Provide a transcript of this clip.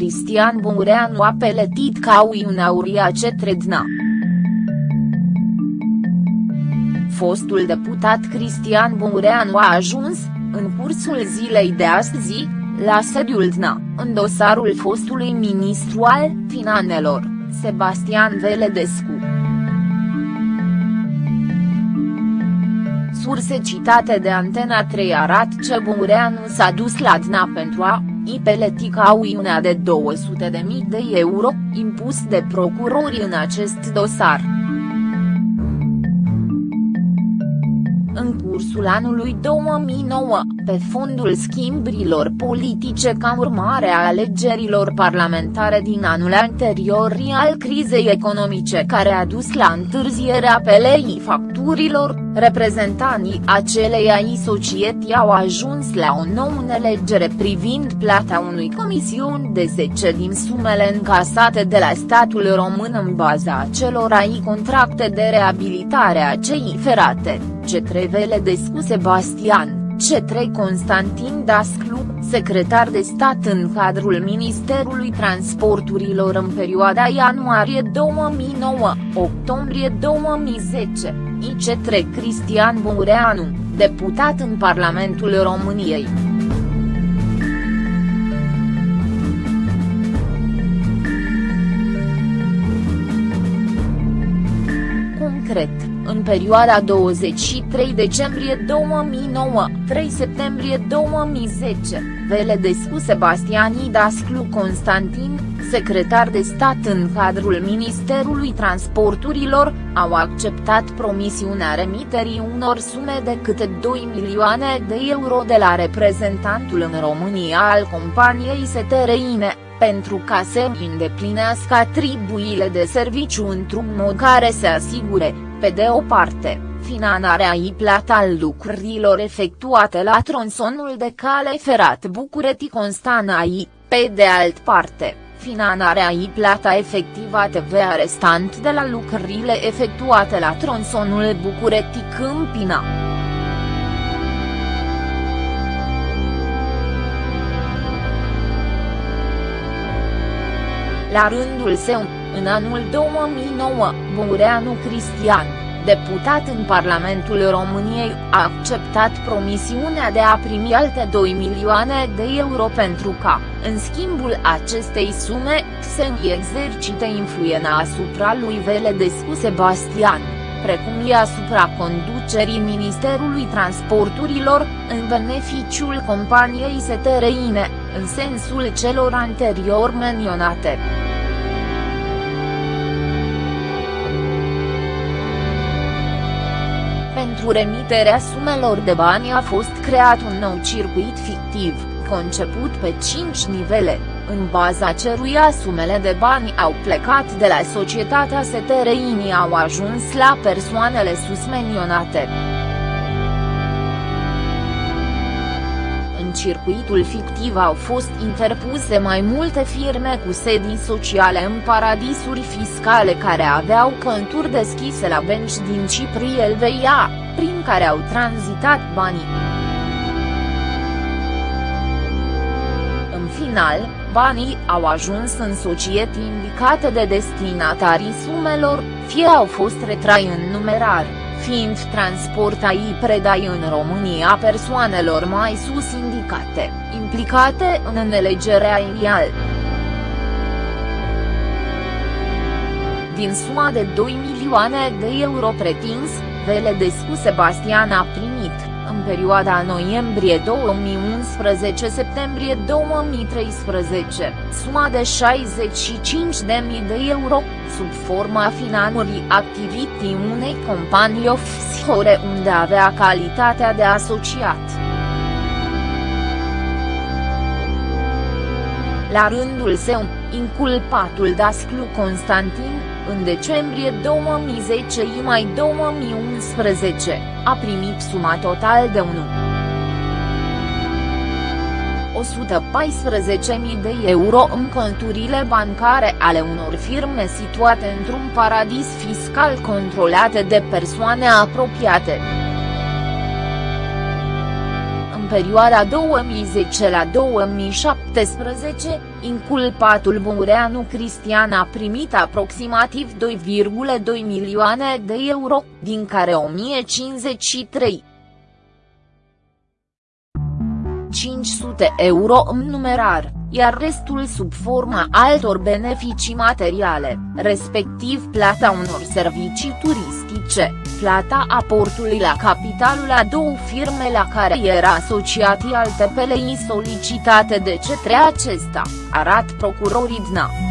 Cristian Bungureanu a peletit ca una uriace Tredna. Fostul deputat Cristian Bungureanu a ajuns, în cursul zilei de astăzi, la sediul DNA, în dosarul fostului ministru al Finanelor, Sebastian Veledescu. Surse citate de Antena 3 arată ce Bungureanu s-a dus la DNA pentru a i peletica una de 200.000 de euro, impus de procurori în acest dosar. În cursul anului 2009, pe fondul schimburilor politice ca urmare a alegerilor parlamentare din anul anterior al crizei economice care a dus la întârzierea pelei facturilor, reprezentanții ai societății au ajuns la o nouă înțelegere privind plata unui comisiuni de 10 din sumele încasate de la statul român în baza ai contracte de reabilitare a cei ferate. C3 Veledescu Sebastian, C3 Constantin Dasclu, secretar de stat în cadrul Ministerului Transporturilor în perioada ianuarie 2009-octombrie 2010, IC3 Cristian Bureanu, deputat în Parlamentul României. În perioada 23 decembrie 2009-3 septembrie 2010, Veledescu Sebastiani Dasclu Constantin, secretar de stat în cadrul Ministerului Transporturilor, au acceptat promisiunea remiterii unor sume de câte 2 milioane de euro de la reprezentantul în România al companiei STRINE pentru ca să îndeplinească atribuile de serviciu într-un mod care să asigure, pe de o parte, finanarea i plata al lucrurilor efectuate la tronsonul de cale ferat București-Constanța pe de alt parte, finanarea i plata efectivă TVA restant de la lucrurile efectuate la tronsonul București-Câmpina. La rândul său, în anul 2009, Bureanu Cristian, deputat în Parlamentul României, a acceptat promisiunea de a primi alte 2 milioane de euro pentru ca, în schimbul acestei sume, să exercite influența asupra lui Veledescu Sebastian precum și asupra conducerii Ministerului Transporturilor, în beneficiul companiei STRINE, în sensul celor anterior menționate. Pentru remiterea sumelor de bani a fost creat un nou circuit fictiv, conceput pe 5 nivele, în baza căruia sumele de bani au plecat de la societatea STRINI au ajuns la persoanele susmenionate. În circuitul fictiv au fost interpuse mai multe firme cu sedii sociale în paradisuri fiscale care aveau conturi deschise la benci din Cipri Elveia, prin care au tranzitat banii. În final, banii au ajuns în societăți indicate de destinatarii sumelor, fie au fost retrai în numerar, fiind transportai predai în România persoanelor mai sus indicate, implicate în înelegerea inial. Din suma de 2 milioane de euro pretins, Veledescu Sebastian a primit, în perioada noiembrie 2011-septembrie 2013, suma de 65.000 de euro, sub forma finanțării activității unei companii offshore unde avea calitatea de asociat. La rândul său, inculpatul Dasclu Constantin, în decembrie 2010 și mai 2011, a primit suma total de 1. 114.000 de euro în conturile bancare ale unor firme situate într-un paradis fiscal controlate de persoane apropiate. În perioada 2010 la 2017, Inculpatul Bureanu Cristian a primit aproximativ 2,2 milioane de euro, din care 1053 500 euro în numerar, iar restul sub forma altor beneficii materiale, respectiv plata unor servicii turistice, plata aportului la capitalul a două firme la care era asociat alte PLI solicitate de către acesta, arat procurorii DNA.